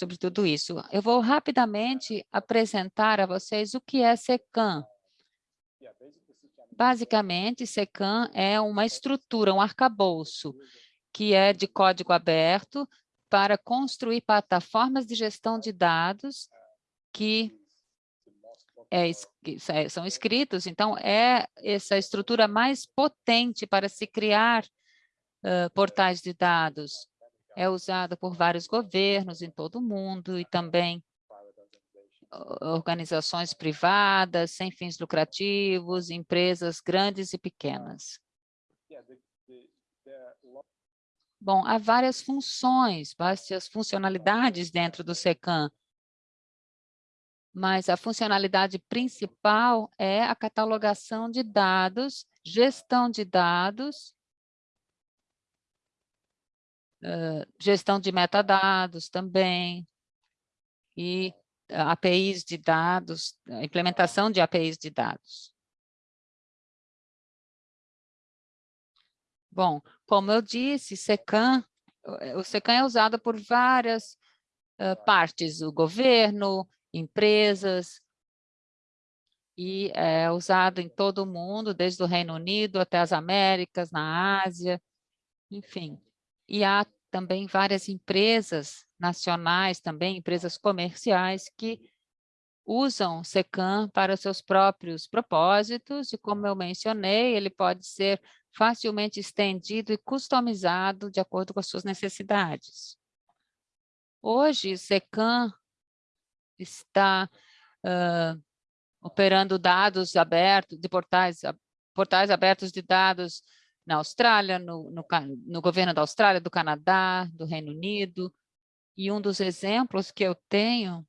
sobre tudo isso. Eu vou rapidamente apresentar a vocês o que é SECAM. Basicamente, SECAM é uma estrutura, um arcabouço, que é de código aberto para construir plataformas de gestão de dados que é, é, são escritos. Então, é essa estrutura mais potente para se criar uh, portais de dados. É usada por vários governos em todo o mundo e também organizações privadas, sem fins lucrativos, empresas grandes e pequenas. Bom, há várias funções, várias funcionalidades dentro do SECAM, mas a funcionalidade principal é a catalogação de dados, gestão de dados, gestão de metadados também, e APIs de dados, implementação de APIs de dados. Bom, como eu disse, SECAM, o SECAM é usado por várias uh, partes, o governo, empresas, e é usado em todo o mundo, desde o Reino Unido até as Américas, na Ásia, enfim. E há também várias empresas nacionais, também empresas comerciais, que usam SECAM para seus próprios propósitos, e como eu mencionei, ele pode ser facilmente estendido e customizado de acordo com as suas necessidades. Hoje, SECAM está uh, operando dados abertos, de portais, portais abertos de dados na Austrália, no, no, no governo da Austrália, do Canadá, do Reino Unido, e um dos exemplos que eu tenho,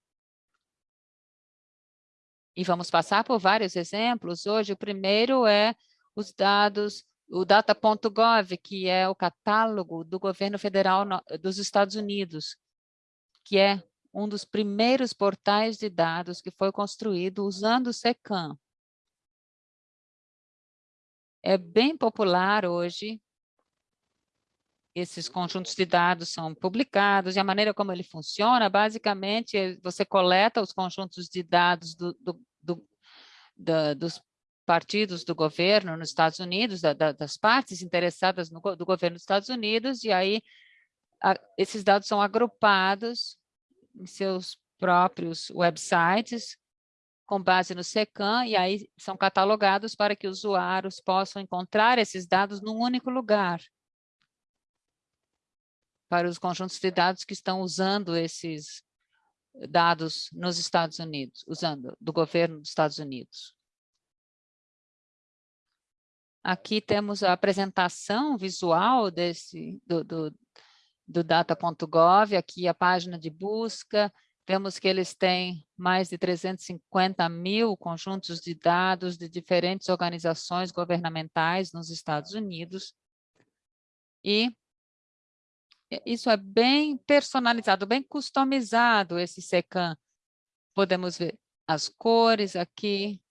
e vamos passar por vários exemplos hoje, o primeiro é os dados, o data.gov, que é o catálogo do governo federal dos Estados Unidos, que é um dos primeiros portais de dados que foi construído usando o SECAM. É bem popular hoje, esses conjuntos de dados são publicados, e a maneira como ele funciona, basicamente, é você coleta os conjuntos de dados do, do, do, dos partidos do governo nos Estados Unidos, da, da, das partes interessadas no, do governo dos Estados Unidos, e aí a, esses dados são agrupados em seus próprios websites, com base no SECAM, e aí são catalogados para que usuários possam encontrar esses dados num único lugar, para os conjuntos de dados que estão usando esses dados nos Estados Unidos, usando do governo dos Estados Unidos. Aqui temos a apresentação visual desse, do, do, do data.gov, aqui a página de busca, vemos que eles têm mais de 350 mil conjuntos de dados de diferentes organizações governamentais nos Estados Unidos. E isso é bem personalizado, bem customizado, esse SECAM. Podemos ver as cores aqui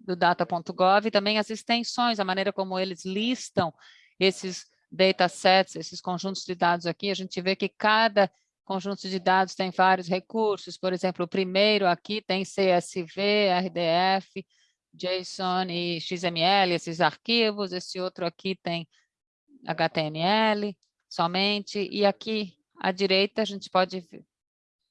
do data.gov, e também as extensões, a maneira como eles listam esses datasets, esses conjuntos de dados aqui, a gente vê que cada conjunto de dados tem vários recursos, por exemplo, o primeiro aqui tem CSV, RDF, JSON e XML, esses arquivos, esse outro aqui tem HTML somente, e aqui à direita a gente pode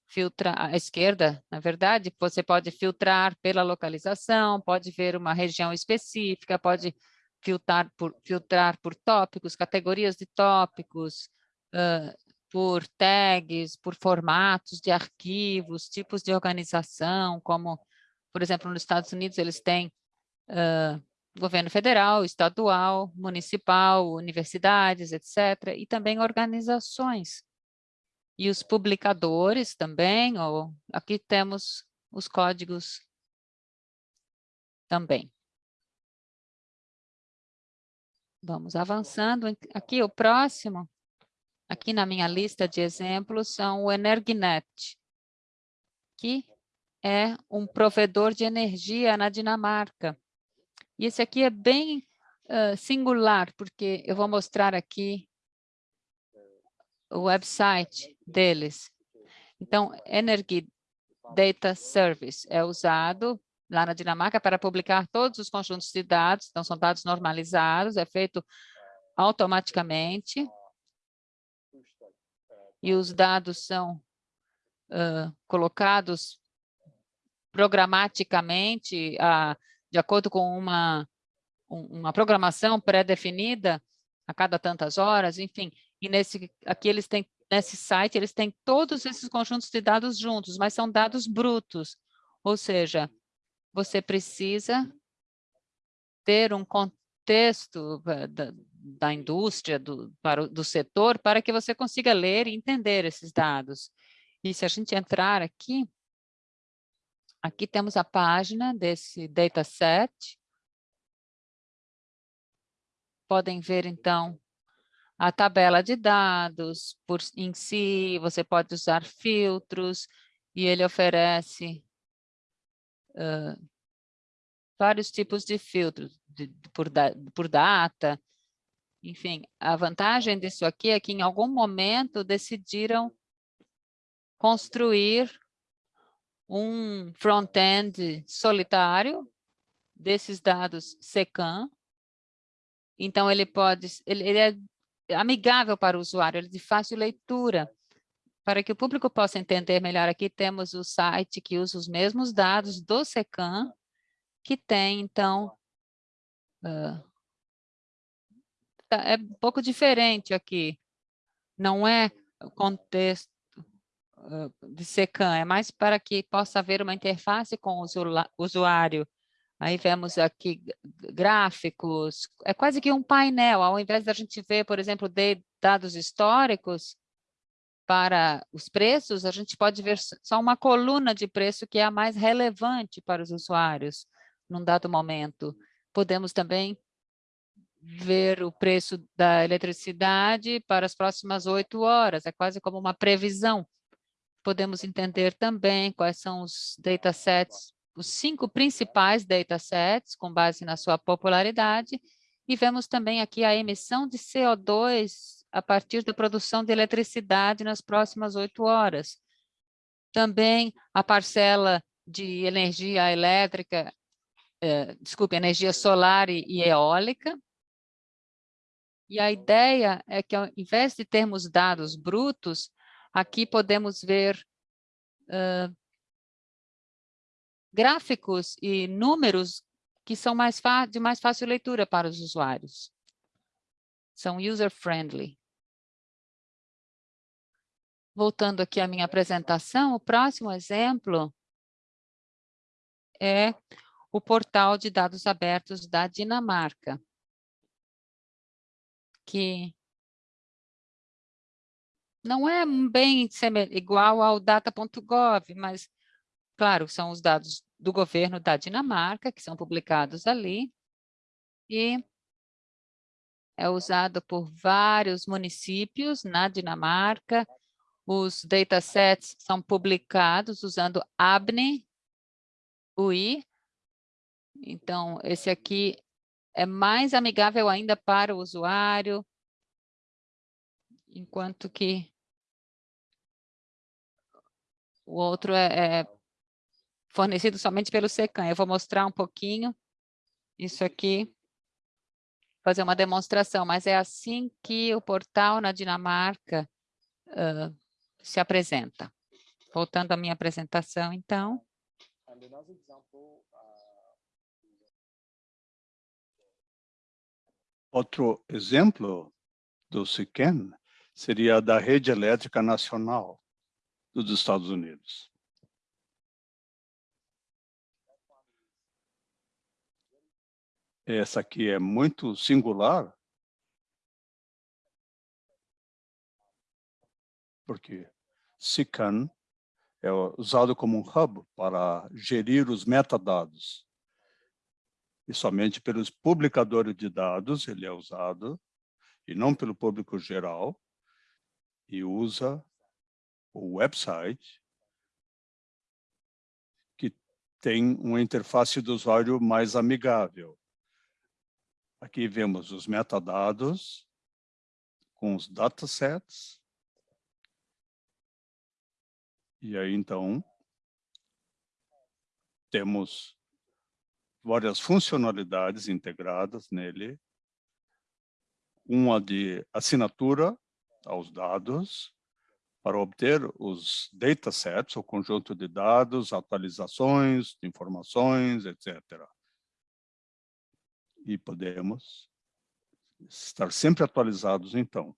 filtrar, à esquerda, na verdade, você pode filtrar pela localização, pode ver uma região específica, pode filtrar por, filtrar por tópicos, categorias de tópicos, uh, por tags, por formatos de arquivos, tipos de organização, como, por exemplo, nos Estados Unidos eles têm uh, governo federal, estadual, municipal, universidades, etc., e também organizações. E os publicadores também, ou aqui temos os códigos também. Vamos avançando. Aqui, o próximo, aqui na minha lista de exemplos, são o Energinet, que é um provedor de energia na Dinamarca. E esse aqui é bem uh, singular, porque eu vou mostrar aqui o website deles. Então, Energy Data Service é usado lá na Dinamarca para publicar todos os conjuntos de dados, então são dados normalizados, é feito automaticamente, e os dados são uh, colocados programaticamente, uh, de acordo com uma, um, uma programação pré-definida, a cada tantas horas, enfim, e nesse, aqui eles têm, nesse site, eles têm todos esses conjuntos de dados juntos, mas são dados brutos, ou seja, você precisa ter um contexto eh, da, indústria, do, para, do setor, para que você consiga ler e entender esses dados. E se a gente entrar aqui, aqui temos a página desse dataset. Podem ver, então, a tabela de dados por, em si, você pode usar filtros, e ele oferece uh, vários tipos de filtros, de, por, da, por data. Enfim, a vantagem disso aqui é que em algum momento decidiram construir um front-end solitário desses dados SECAM. Então, ele pode, ele, ele é amigável para o usuário, ele é de fácil leitura. Para que o público possa entender melhor, aqui temos o site que usa os mesmos dados do SECAM, que tem, então, é um pouco diferente aqui. Não é contexto uh, de SECAM, é mais para que possa haver uma interface com o usuário. Aí vemos aqui gráficos, é quase que um painel, ao invés da gente ver, por exemplo, dados históricos, para os preços, a gente pode ver só uma coluna de preço que é a mais relevante para os usuários num dado momento. Podemos também ver o preço da eletricidade para as próximas oito horas, é quase como uma previsão. Podemos entender também quais são os datasets, os cinco principais datasets, com base na sua popularidade, e vemos também aqui a emissão de CO2 a partir da produção de eletricidade nas próximas oito horas. Também a parcela de energia elétrica, eh, desculpe, energia solar e, e eólica. E a ideia é que, ao invés de termos dados brutos, aqui podemos ver uh, gráficos e números que são mais de mais fácil leitura para os usuários. São user-friendly. Voltando aqui à minha apresentação, o próximo exemplo é o portal de dados abertos da Dinamarca, que não é bem igual ao data.gov, mas, claro, são os dados do governo da Dinamarca, que são publicados ali, e é usado por vários municípios na Dinamarca, os datasets são publicados usando ABNI, UI. Então, esse aqui é mais amigável ainda para o usuário, enquanto que o outro é, é fornecido somente pelo SECAM. Eu vou mostrar um pouquinho isso aqui, fazer uma demonstração, mas é assim que o portal na Dinamarca uh, se apresenta. Voltando à minha apresentação, então. Outro exemplo do SICEN seria da Rede Elétrica Nacional dos Estados Unidos. Essa aqui é muito singular, porque SICAN é usado como um hub para gerir os metadados. E somente pelos publicadores de dados ele é usado, e não pelo público geral, e usa o website, que tem uma interface do usuário mais amigável. Aqui vemos os metadados com os datasets, E aí, então, temos várias funcionalidades integradas nele. Uma de assinatura aos dados, para obter os datasets, o conjunto de dados, atualizações, informações, etc. E podemos estar sempre atualizados, então.